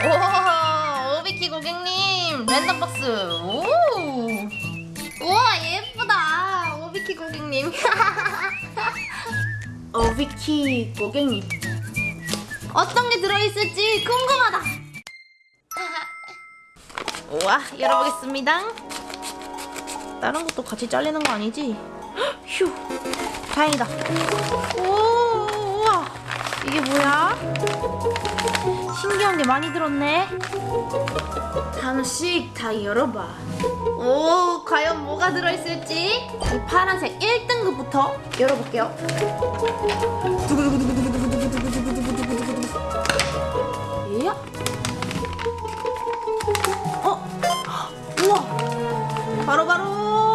오, 오비키 고객님 랜덤 박스. 오. 우와 예쁘다. 오비키 고객님. 오비키 고객님. 어떤 게 들어있을지 궁금하다. 우와 열어보겠습니다. 다른 것도 같이 잘리는 거 아니지? 헉, 휴 다행이다. 오 이게 뭐야? 신기한 게 많이 들었네. 하나씩 다 열어봐. 오, 과연 뭐가 들어있을지? 이 파란색 1등급부터 열어볼게요. 예? 어? 우와! 바로바로! 바로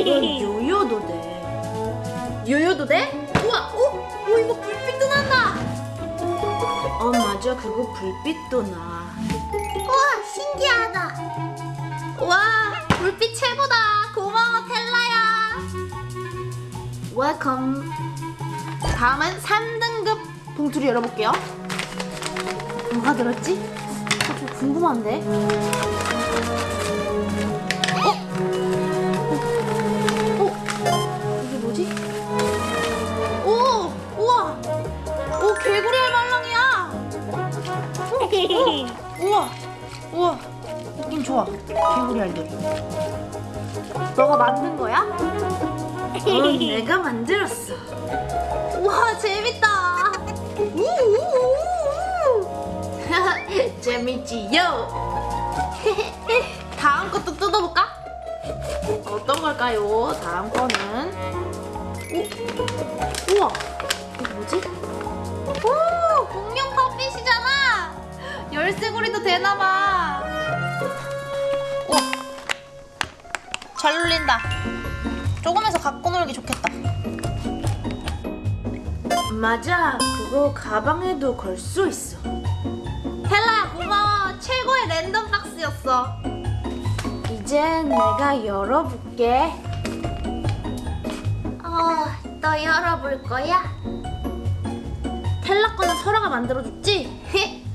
이건 요요도 돼. 요요도 돼? 우와, 오, 오 이거 불빛도 난다. 어 맞아, 그거 불빛도 나. 우와, 신기하다. 와, 불빛 최고다. 고마워, 텔라야. Welcome. 다음은 3등급 봉투를 열어볼게요. 뭐가 들었지? 어, 좀 궁금한데. 우와! 느낌 좋아. 개구리 알들. 너가 만든 거야? 응, 내가 만들었어. 우와, 재밌다! 재밌지요? 다음 것도 뜯어볼까? 어떤 걸까요? 다음 거는 오, 우와 이게 뭐지? 오 공룡 팝핏이잖아 열쇠고리도 되나봐. 우와 잘 눌린다. 조금해서 갖고 놀기 좋겠다. 맞아. 그거 가방에도 걸 수 있어. 헬라야 고마워. 최고의 랜덤 박스였어. 이제 내가 열어볼게. 어, 너 열어볼 거야? 텔라 거는 설아가 만들어줬지?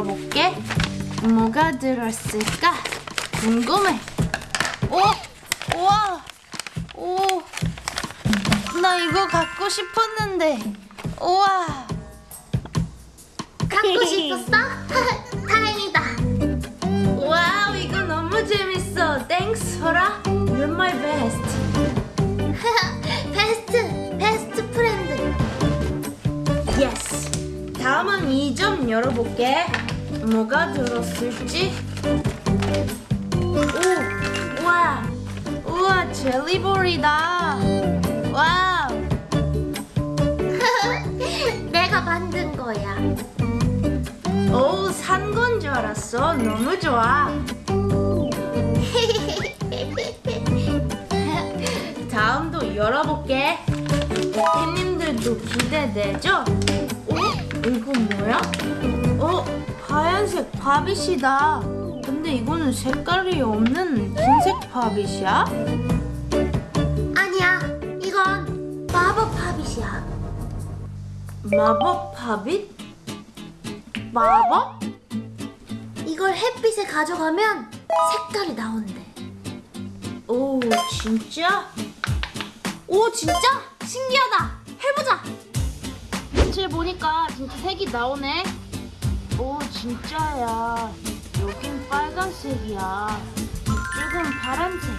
열어볼게. 뭐가 들었을까? 궁금해. 오, 우와, 오, 나 이거 갖고 싶었는데. 우와. 갖고 싶었어? 다행이다. Wow 이거 너무 재밌어 Thanks 소라 You're my best best, best friend. Yes 다음은 2점 열어볼게 뭐가 들었을지 오 우와 우와 젤리볼이다 와우 내가 만든 거야. 오산 건 줄 알았어 너무 좋아 다음도 열어볼게. 팬님들도 기대되죠? 어? 이거 뭐야? 어? 하얀색 바빗이다. 근데 이거는 색깔이 없는 흰색 바빗이야? 아니야, 이건 마법 팝잇이야. 마법 바빗? 마법? 이걸 햇빛에 가져가면 색깔이 나온대. 오 진짜? 오 진짜? 신기하다. 해보자. 빛을 보니까 진짜 색이 나오네. 오 진짜야. 여긴 빨간색이야. 이쪽은 파란색.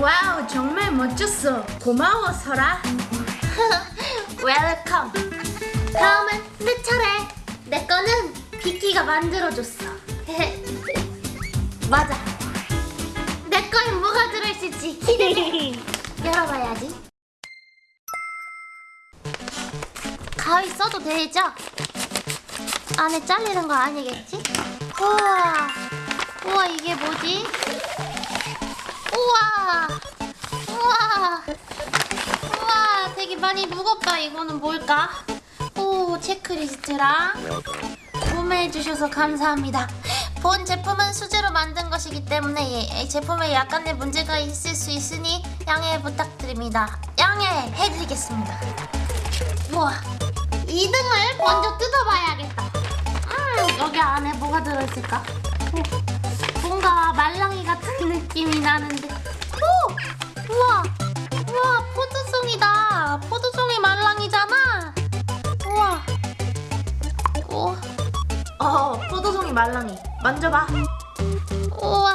Wow 정말 멋졌어. 고마워 설아. Welcome. 다음은 내 차례. 내 거는 비키가 만들어줬어. 맞아. 있지. 기대돼. 열어봐야지. 가위 써도 되죠? 안에 잘리는 거 아니겠지? 우와. 우와, 이게 뭐지? 우와. 우와. 우와, 되게 많이 무겁다. 이거는 뭘까? 오, 체크리스트랑 구매해 주셔서 감사합니다. 본 제품은 수제로 만든 것이기 때문에 예, 이 제품에 약간의 문제가 있을 수 있으니 양해 부탁드립니다. 양해해 드리겠습니다. 우와, 2등을 먼저 뜯어봐야겠다. 음, 여기 안에 뭐가 들어있을까? 오, 뭔가 말랑이 같은 느낌이 나는데. 오, 우와, 우와, 포도송이다. 포도송이 말랑이잖아. 우와, 오. 어 포도송이 말랑이 만져봐 우와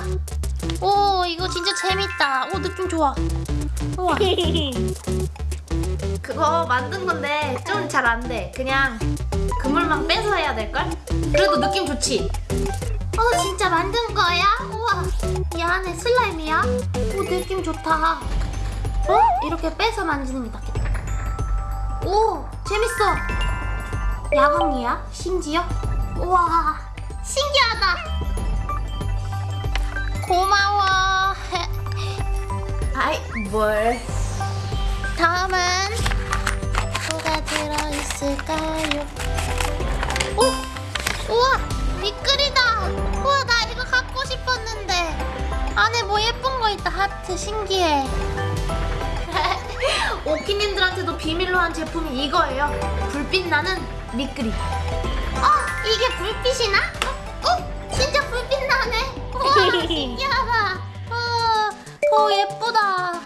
오 이거 진짜 재밌다 오 느낌 좋아 우와 그거 만든 건데 좀 잘 안 돼 그냥 그물망 빼서 해야 될걸? 그래도 느낌 좋지? 어 진짜 만든 거야? 우와 이 안에 슬라임이야? 오 느낌 좋다 어? 이렇게 빼서 만지는 게 낫겠다 오 재밌어 야광이야? 심지어? 우와 신기하다 고마워 아이 뭘 다음은 뭐가 들어있을까요? 오! 우와! 미끌이다! 우와 나 이거 갖고 싶었는데 안에 뭐 예쁜 거 있다 하트 신기해 오키님들한테도 비밀로 한 제품이 이거예요 불빛 나는 미끄리 어! 이게 불빛이 나? 어? 어? 진짜 불빛 나네 우와 신기하다 어, 어 예쁘다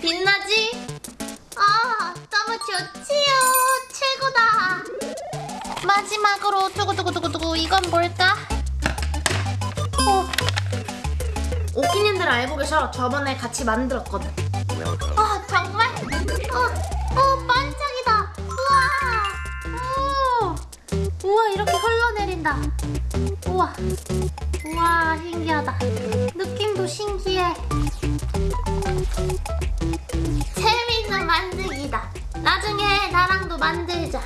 빛나지? 아, 너무 좋지요. 마지막으로 두구두구두구두구 이건 뭘까? 어, 오키님들 알고 계셔 저번에 같이 만들었거든 아 정말? 어, 어 반짝이다. 우와. 오, 우와 이렇게 흘러내린다. 우와, 우와 신기하다. 느낌도 신기해. 재밌는 만들기다. 나중에 나랑도 만들자.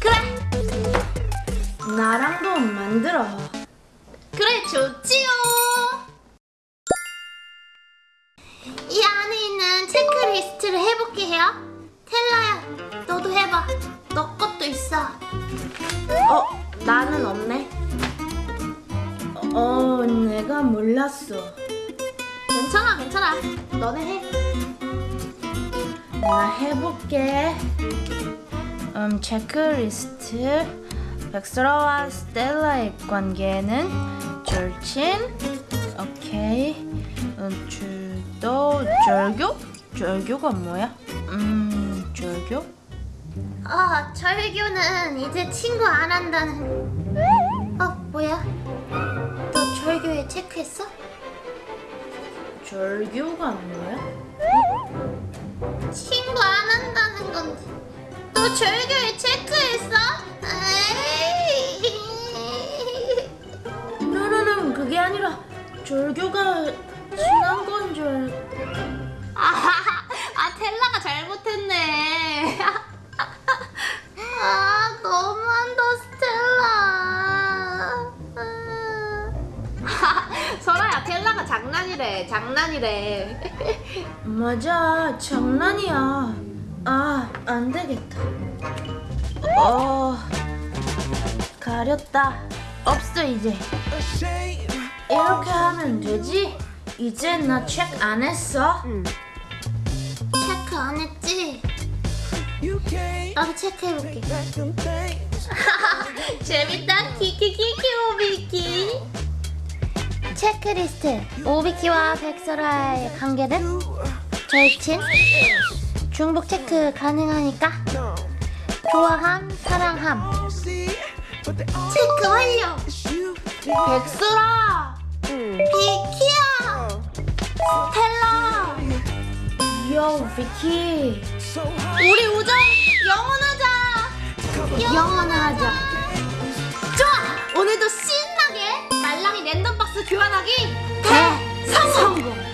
그래 나랑도 만들어 그래 좋지요. 이 안에 있는 체크리스트를 해볼게요. 텔라야, 너도 해봐. 너 것도 있어. 어 나는 없네 어 내가 몰랐어 괜찮아, 괜찮아. 너네 해. 나 해볼게. 음, 체크리스트. 백설아와 스텔라의 관계는 절친. 오케이. 음, 줄도 절교? 절교가 뭐야? 음, 절교? 어, 절교는 이제 친구 안 한다는. 어, 뭐야? 너 절교에 체크했어? 절교가 뭐야? 친구 안 한다는 건데. 너 절교에 체크했어? 노노노 그게 아니라 절교가 지난 건 줄. 아, 아 텔라가 잘못했네. 아, 너무한다, 스텔라. 설아야 텔라가 장난이래 장난이래 맞아 장난이야 아 안되겠다 어 가렸다 없어 이제 이렇게 하면 되지? 이제 나 체크 안 했어? 체크 안 했지? 나도 체크해볼게. 재밌다, 키키키키 오비키. 체크리스트. 오비키와 백설아의 관계는 절친. 중복 체크 가능하니까. 좋아함, 사랑함. 체크 완료. 백설아 비키야. 스텔라 요 비키 우리 우정 영원하자 영원하자. 좋아 오늘도 신 밸런스 교환하기? 네. 대성공!